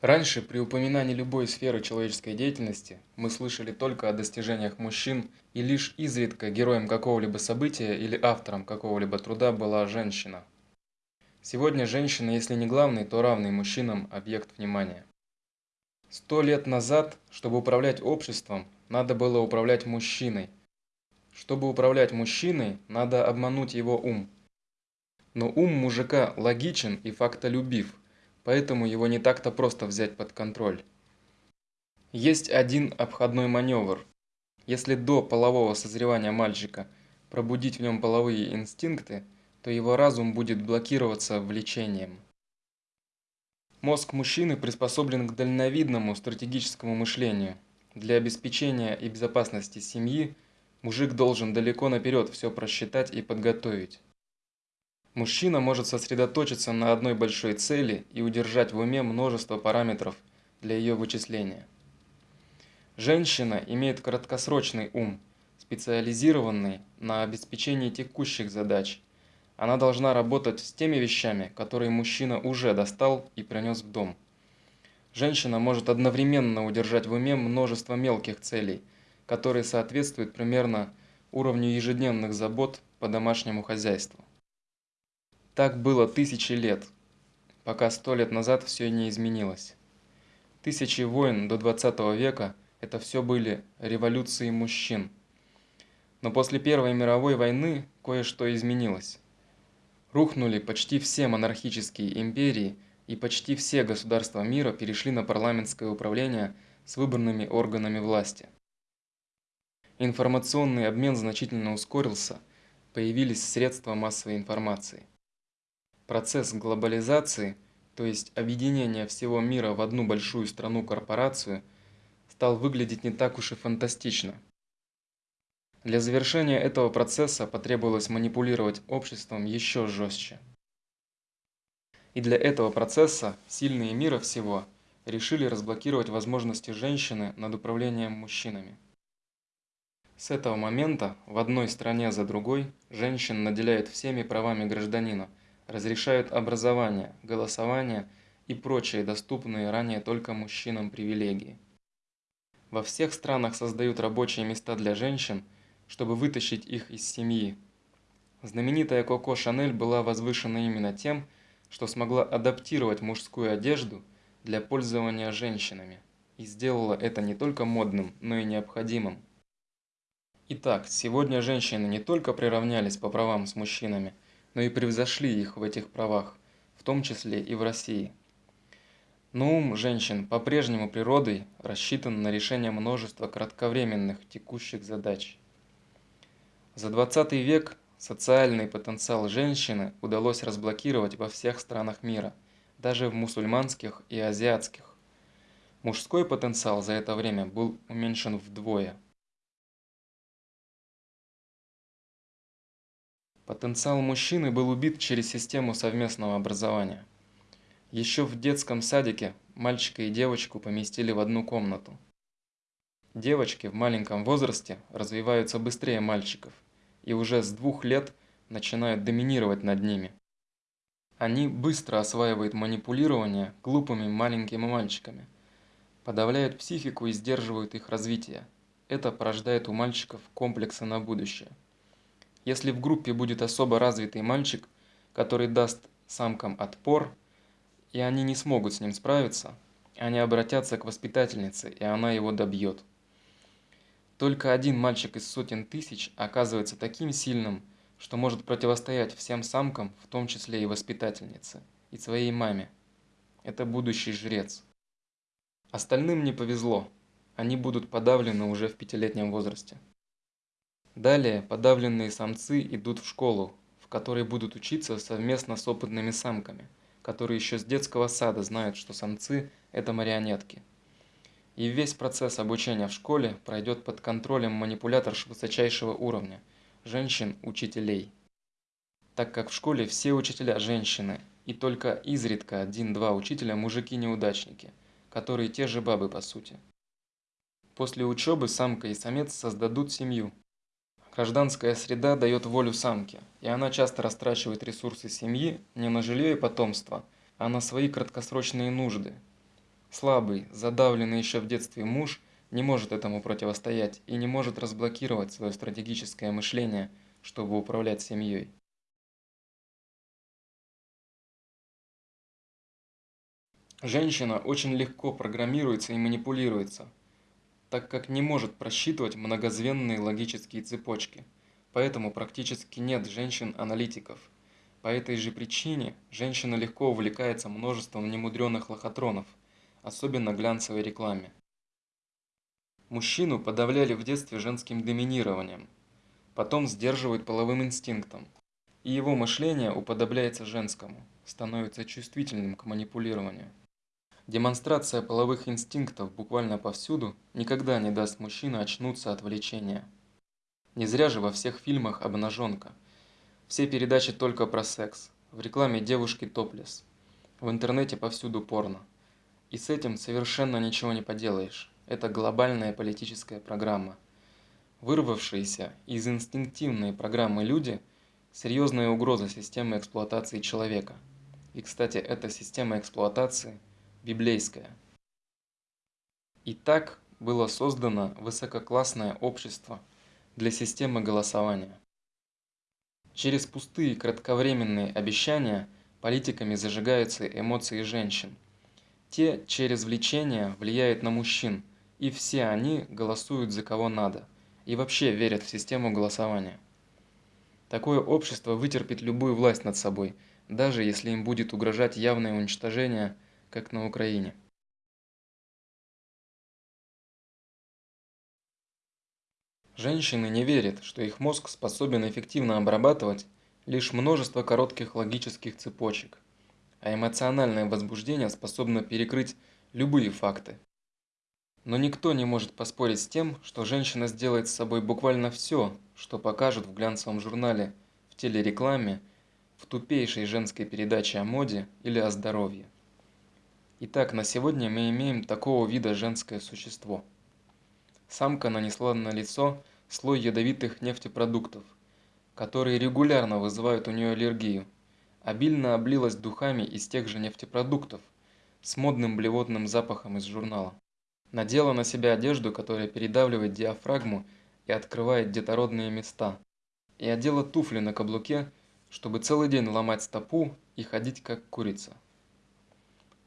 Раньше при упоминании любой сферы человеческой деятельности мы слышали только о достижениях мужчин, и лишь изредка героем какого-либо события или автором какого-либо труда была женщина. Сегодня женщина, если не главный, то равный мужчинам объект внимания. Сто лет назад, чтобы управлять обществом, надо было управлять мужчиной. Чтобы управлять мужчиной, надо обмануть его ум. Но ум мужика логичен и фактолюбив – поэтому его не так-то просто взять под контроль. Есть один обходной маневр. Если до полового созревания мальчика пробудить в нем половые инстинкты, то его разум будет блокироваться влечением. Мозг мужчины приспособлен к дальновидному стратегическому мышлению. Для обеспечения и безопасности семьи мужик должен далеко наперед все просчитать и подготовить. Мужчина может сосредоточиться на одной большой цели и удержать в уме множество параметров для ее вычисления. Женщина имеет краткосрочный ум, специализированный на обеспечении текущих задач. Она должна работать с теми вещами, которые мужчина уже достал и принес в дом. Женщина может одновременно удержать в уме множество мелких целей, которые соответствуют примерно уровню ежедневных забот по домашнему хозяйству. Так было тысячи лет, пока сто лет назад все не изменилось. Тысячи войн до 20 века – это все были революции мужчин. Но после Первой мировой войны кое-что изменилось. Рухнули почти все монархические империи и почти все государства мира перешли на парламентское управление с выборными органами власти. Информационный обмен значительно ускорился, появились средства массовой информации. Процесс глобализации, то есть объединение всего мира в одну большую страну-корпорацию, стал выглядеть не так уж и фантастично. Для завершения этого процесса потребовалось манипулировать обществом еще жестче. И для этого процесса сильные мира всего решили разблокировать возможности женщины над управлением мужчинами. С этого момента в одной стране за другой женщин наделяют всеми правами гражданина – разрешают образование, голосование и прочие доступные ранее только мужчинам привилегии. Во всех странах создают рабочие места для женщин, чтобы вытащить их из семьи. Знаменитая Коко Шанель была возвышена именно тем, что смогла адаптировать мужскую одежду для пользования женщинами и сделала это не только модным, но и необходимым. Итак, сегодня женщины не только приравнялись по правам с мужчинами – но и превзошли их в этих правах, в том числе и в России. Но ум женщин по-прежнему природой рассчитан на решение множества кратковременных текущих задач. За 20 век социальный потенциал женщины удалось разблокировать во всех странах мира, даже в мусульманских и азиатских. Мужской потенциал за это время был уменьшен вдвое – Потенциал мужчины был убит через систему совместного образования. Еще в детском садике мальчика и девочку поместили в одну комнату. Девочки в маленьком возрасте развиваются быстрее мальчиков и уже с двух лет начинают доминировать над ними. Они быстро осваивают манипулирование глупыми маленькими мальчиками, подавляют психику и сдерживают их развитие. Это порождает у мальчиков комплексы на будущее. Если в группе будет особо развитый мальчик, который даст самкам отпор, и они не смогут с ним справиться, они обратятся к воспитательнице, и она его добьет. Только один мальчик из сотен тысяч оказывается таким сильным, что может противостоять всем самкам, в том числе и воспитательнице, и своей маме. Это будущий жрец. Остальным не повезло, они будут подавлены уже в пятилетнем возрасте. Далее подавленные самцы идут в школу, в которой будут учиться совместно с опытными самками, которые еще с детского сада знают, что самцы – это марионетки. И весь процесс обучения в школе пройдет под контролем манипуляторш высочайшего уровня – женщин-учителей. Так как в школе все учителя – женщины, и только изредка один-два учителя – мужики-неудачники, которые те же бабы по сути. После учебы самка и самец создадут семью – Гражданская среда дает волю самке, и она часто растрачивает ресурсы семьи не на жилье и потомство, а на свои краткосрочные нужды. Слабый, задавленный еще в детстве муж не может этому противостоять и не может разблокировать свое стратегическое мышление, чтобы управлять семьей. Женщина очень легко программируется и манипулируется, так как не может просчитывать многозвенные логические цепочки, поэтому практически нет женщин-аналитиков. По этой же причине женщина легко увлекается множеством немудреных лохотронов, особенно глянцевой рекламе. Мужчину подавляли в детстве женским доминированием, потом сдерживают половым инстинктом, и его мышление уподобляется женскому, становится чувствительным к манипулированию. Демонстрация половых инстинктов буквально повсюду никогда не даст мужчине очнуться от влечения. Не зря же во всех фильмах обнаженка. Все передачи только про секс. В рекламе девушки топлес. В интернете повсюду порно. И с этим совершенно ничего не поделаешь. Это глобальная политическая программа. Вырвавшиеся из инстинктивной программы люди – серьезная угроза системы эксплуатации человека. И, кстати, эта система эксплуатации – библейская. И так было создано высококлассное общество для системы голосования. Через пустые кратковременные обещания политиками зажигаются эмоции женщин. Те через влечение влияют на мужчин, и все они голосуют за кого надо, и вообще верят в систему голосования. Такое общество вытерпит любую власть над собой, даже если им будет угрожать явное уничтожение – как на Украине. Женщины не верят, что их мозг способен эффективно обрабатывать лишь множество коротких логических цепочек, а эмоциональное возбуждение способно перекрыть любые факты. Но никто не может поспорить с тем, что женщина сделает с собой буквально все, что покажут в глянцевом журнале, в телерекламе, в тупейшей женской передаче о моде или о здоровье. Итак, на сегодня мы имеем такого вида женское существо. Самка нанесла на лицо слой ядовитых нефтепродуктов, которые регулярно вызывают у нее аллергию. Обильно облилась духами из тех же нефтепродуктов, с модным блевотным запахом из журнала. Надела на себя одежду, которая передавливает диафрагму и открывает детородные места. И одела туфли на каблуке, чтобы целый день ломать стопу и ходить как курица.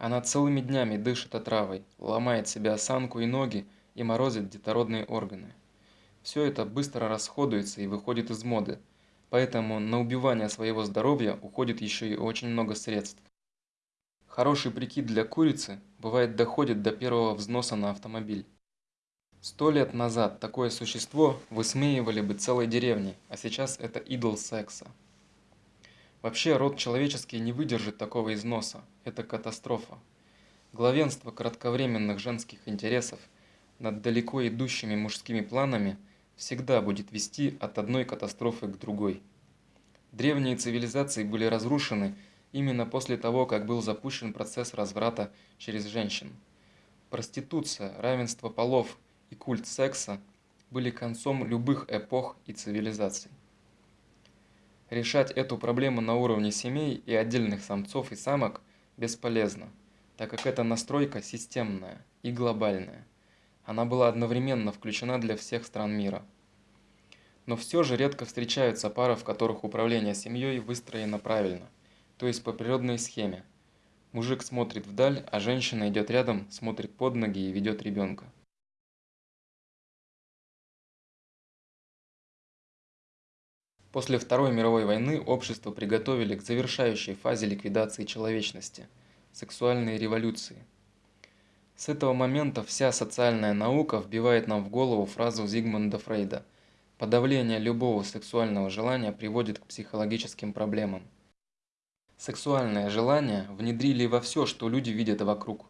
Она целыми днями дышит отравой, ломает себе осанку и ноги и морозит детородные органы. Все это быстро расходуется и выходит из моды, поэтому на убивание своего здоровья уходит еще и очень много средств. Хороший прикид для курицы бывает доходит до первого взноса на автомобиль. Сто лет назад такое существо высмеивали бы целой деревней, а сейчас это идол секса. Вообще, род человеческий не выдержит такого износа. Это катастрофа. Главенство кратковременных женских интересов над далеко идущими мужскими планами всегда будет вести от одной катастрофы к другой. Древние цивилизации были разрушены именно после того, как был запущен процесс разврата через женщин. Проституция, равенство полов и культ секса были концом любых эпох и цивилизаций. Решать эту проблему на уровне семей и отдельных самцов и самок бесполезно, так как эта настройка системная и глобальная. Она была одновременно включена для всех стран мира. Но все же редко встречаются пары, в которых управление семьей выстроено правильно, то есть по природной схеме. Мужик смотрит вдаль, а женщина идет рядом, смотрит под ноги и ведет ребенка. После Второй мировой войны общество приготовили к завершающей фазе ликвидации человечности – сексуальной революции. С этого момента вся социальная наука вбивает нам в голову фразу Зигмунда Фрейда «Подавление любого сексуального желания приводит к психологическим проблемам». Сексуальное желание внедрили во все, что люди видят вокруг,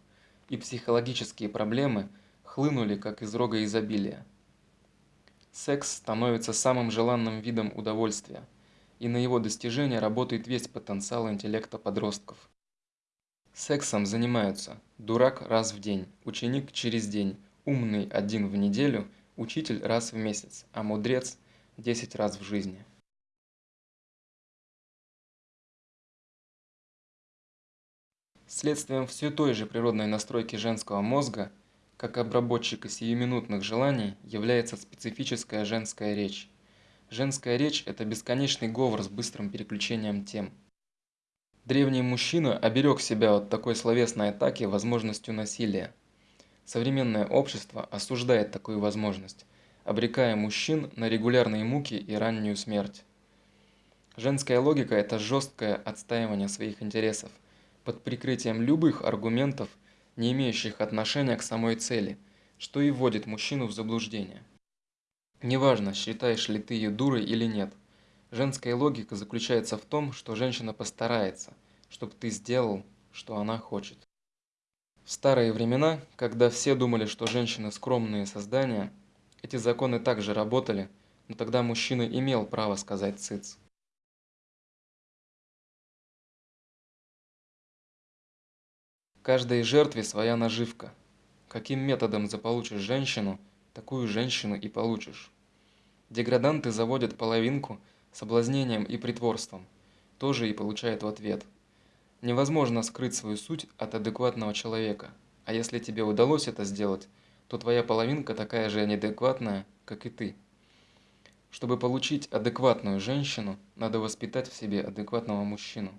и психологические проблемы хлынули как из рога изобилия. Секс становится самым желанным видом удовольствия, и на его достижение работает весь потенциал интеллекта подростков. Сексом занимаются дурак раз в день, ученик через день, умный один в неделю, учитель раз в месяц, а мудрец 10 раз в жизни. Следствием все той же природной настройки женского мозга, как обработчика сиюминутных желаний, является специфическая женская речь. Женская речь – это бесконечный говор с быстрым переключением тем. Древний мужчина оберег себя от такой словесной атаки возможностью насилия. Современное общество осуждает такую возможность, обрекая мужчин на регулярные муки и раннюю смерть. Женская логика – это жесткое отстаивание своих интересов под прикрытием любых аргументов, не имеющих отношения к самой цели, что и вводит мужчину в заблуждение. Неважно, считаешь ли ты ее дурой или нет, женская логика заключается в том, что женщина постарается, чтобы ты сделал, что она хочет. В старые времена, когда все думали, что женщины скромные создания, эти законы также работали, но тогда мужчина имел право сказать «цыц». Каждой жертве своя наживка. Каким методом заполучишь женщину, такую женщину и получишь. Деграданты заводят половинку соблазнением и притворством. Тоже и получают в ответ. Невозможно скрыть свою суть от адекватного человека. А если тебе удалось это сделать, то твоя половинка такая же неадекватная, как и ты. Чтобы получить адекватную женщину, надо воспитать в себе адекватного мужчину.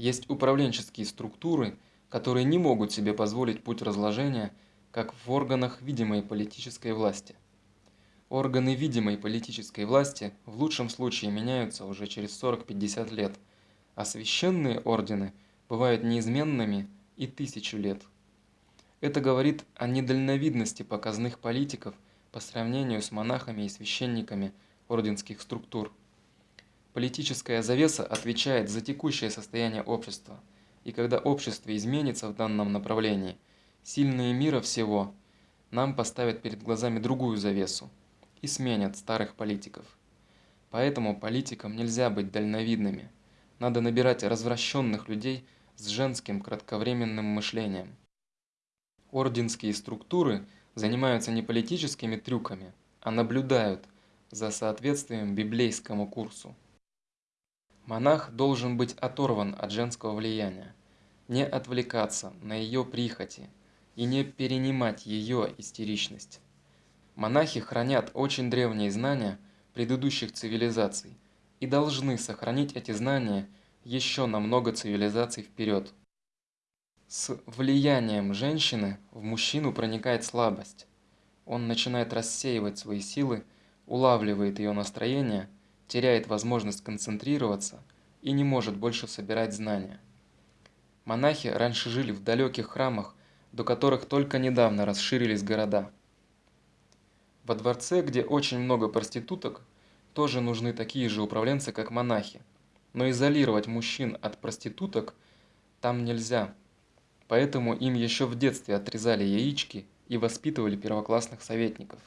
Есть управленческие структуры, которые не могут себе позволить путь разложения, как в органах видимой политической власти. Органы видимой политической власти в лучшем случае меняются уже через 40-50 лет, а священные ордены бывают неизменными и тысячу лет. Это говорит о недальновидности показных политиков по сравнению с монахами и священниками орденских структур. Политическая завеса отвечает за текущее состояние общества, и когда общество изменится в данном направлении, сильные мира всего нам поставят перед глазами другую завесу и сменят старых политиков. Поэтому политикам нельзя быть дальновидными. Надо набирать развращенных людей с женским кратковременным мышлением. Орденские структуры занимаются не политическими трюками, а наблюдают за соответствием библейскому курсу. Монах должен быть оторван от женского влияния, не отвлекаться на ее прихоти и не перенимать ее истеричность. Монахи хранят очень древние знания предыдущих цивилизаций и должны сохранить эти знания еще на много цивилизаций вперед. С влиянием женщины в мужчину проникает слабость. Он начинает рассеивать свои силы, улавливает ее настроение – теряет возможность концентрироваться и не может больше собирать знания. Монахи раньше жили в далеких храмах, до которых только недавно расширились города. Во дворце, где очень много проституток, тоже нужны такие же управленцы, как монахи. Но изолировать мужчин от проституток там нельзя. Поэтому им еще в детстве отрезали яички и воспитывали первоклассных советников.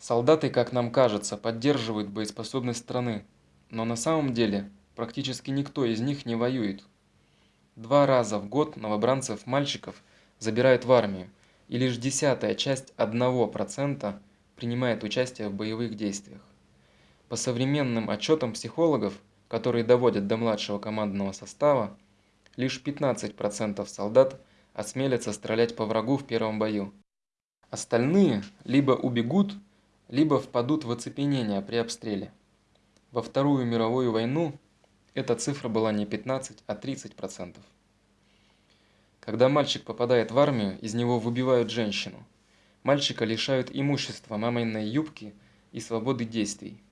Солдаты, как нам кажется, поддерживают боеспособность страны, но на самом деле практически никто из них не воюет. Два раза в год новобранцев-мальчиков забирают в армию, и лишь десятая часть 1% принимает участие в боевых действиях. По современным отчетам психологов, которые доводят до младшего командного состава, лишь 15% солдат осмелятся стрелять по врагу в первом бою. Остальные либо убегут, либо впадут в оцепенение при обстреле. Во Вторую мировую войну эта цифра была не 15, а 30%. Когда мальчик попадает в армию, из него выбивают женщину. Мальчика лишают имущества маминой юбки и свободы действий.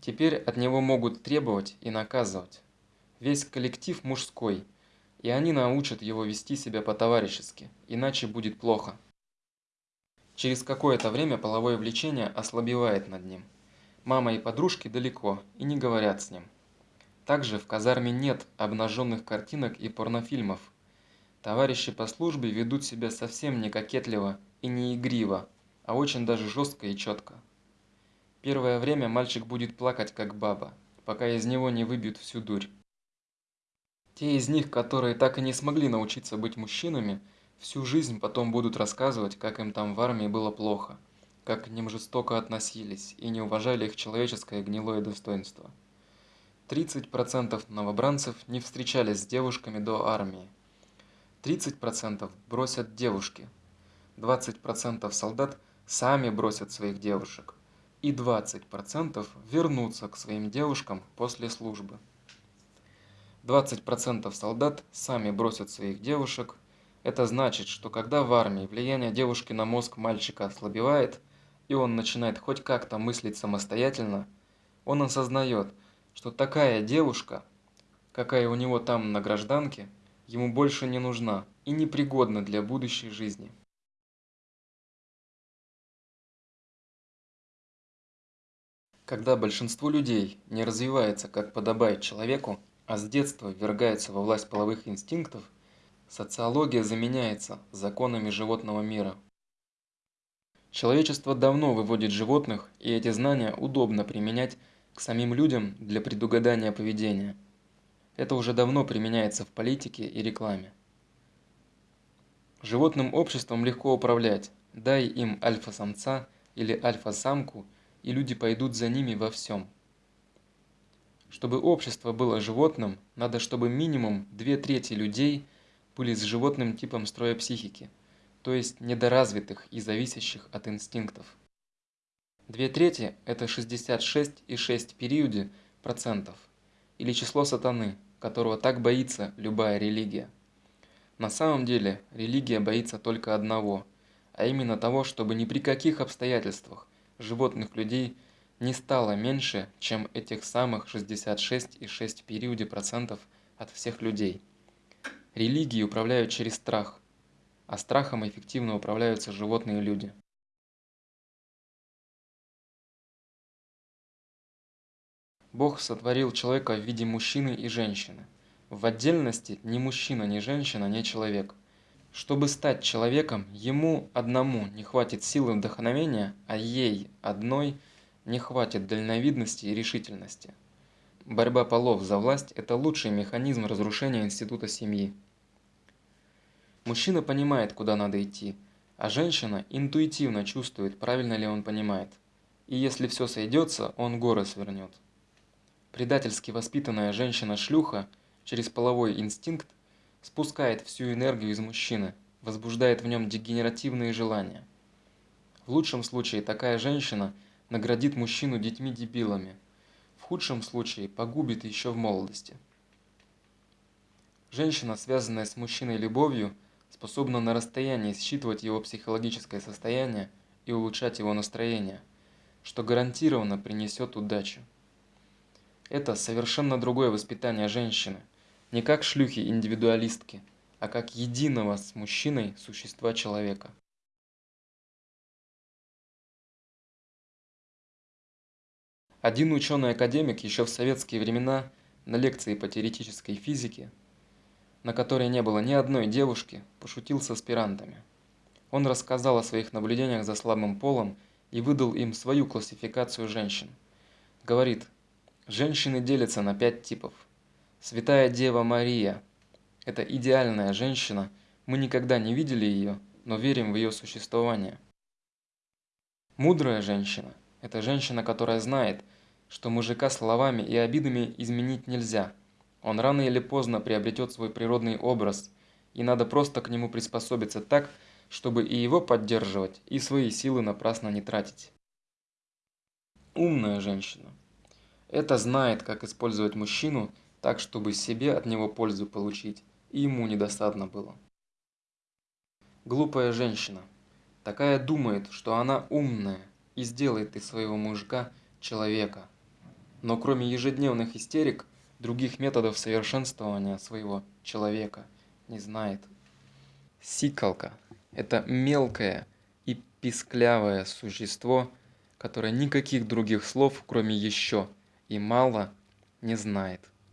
Теперь от него могут требовать и наказывать. Весь коллектив мужской, и они научат его вести себя по-товарищески, иначе будет плохо. Через какое-то время половое влечение ослабевает над ним. Мама и подружки далеко и не говорят с ним. Также в казарме нет обнаженных картинок и порнофильмов. Товарищи по службе ведут себя совсем не кокетливо и не игриво, а очень даже жестко и четко. Первое время мальчик будет плакать как баба, пока из него не выбьют всю дурь. Те из них, которые так и не смогли научиться быть мужчинами – Всю жизнь потом будут рассказывать, как им там в армии было плохо, как к ним жестоко относились и не уважали их человеческое гнилое достоинство. 30% новобранцев не встречались с девушками до армии. 30% бросят девушки. 20% солдат сами бросят своих девушек. И 20% вернутся к своим девушкам после службы. 20% солдат сами бросят своих девушек. Это значит, что когда в армии влияние девушки на мозг мальчика ослабевает, и он начинает хоть как-то мыслить самостоятельно, он осознает, что такая девушка, какая у него там на гражданке, ему больше не нужна и непригодна для будущей жизни. Когда большинство людей не развивается как подобает человеку, а с детства ввергается во власть половых инстинктов, социология заменяется законами животного мира. Человечество давно выводит животных, и эти знания удобно применять к самим людям для предугадания поведения. Это уже давно применяется в политике и рекламе. Животным обществом легко управлять. Дай им альфа-самца или альфа-самку, и люди пойдут за ними во всем. Чтобы общество было животным, надо, чтобы минимум две трети людей были с животным типом строя психики, то есть недоразвитых и зависящих от инстинктов. Две трети – это 66,6 периоде процентов, или число сатаны, которого так боится любая религия. На самом деле, религия боится только одного, а именно того, чтобы ни при каких обстоятельствах животных людей – не стало меньше, чем этих самых 66,6 периоде процентов от всех людей. Религии управляют через страх, а страхом эффективно управляются животные люди. Бог сотворил человека в виде мужчины и женщины. В отдельности ни мужчина, ни женщина, ни человек. Чтобы стать человеком, ему одному не хватит силы вдохновения, а ей одной – не хватит дальновидности и решительности. Борьба полов за власть – это лучший механизм разрушения института семьи. Мужчина понимает, куда надо идти, а женщина интуитивно чувствует, правильно ли он понимает. И если все сойдется, он горы свернет. Предательски воспитанная женщина-шлюха через половой инстинкт спускает всю энергию из мужчины, возбуждает в нем дегенеративные желания. В лучшем случае такая женщина – наградит мужчину детьми-дебилами, в худшем случае погубит еще в молодости. Женщина, связанная с мужчиной любовью, способна на расстоянии считывать его психологическое состояние и улучшать его настроение, что гарантированно принесет удачу. Это совершенно другое воспитание женщины, не как шлюхи-индивидуалистки, а как единого с мужчиной существа человека. Один ученый-академик еще в советские времена на лекции по теоретической физике, на которой не было ни одной девушки, пошутил с аспирантами. Он рассказал о своих наблюдениях за слабым полом и выдал им свою классификацию женщин. Говорит, женщины делятся на пять типов. Святая Дева Мария – это идеальная женщина, мы никогда не видели ее, но верим в ее существование. Мудрая женщина – это женщина, которая знает – что мужика словами и обидами изменить нельзя. Он рано или поздно приобретет свой природный образ, и надо просто к нему приспособиться так, чтобы и его поддерживать, и свои силы напрасно не тратить. Умная женщина. Это знает, как использовать мужчину так, чтобы себе от него пользу получить, и ему недостатно было. Глупая женщина. Такая думает, что она умная и сделает из своего мужика человека – но кроме ежедневных истерик, других методов совершенствования своего человека не знает. Сикалка – это мелкое и писклявое существо, которое никаких других слов, кроме «еще» и «мало» не знает.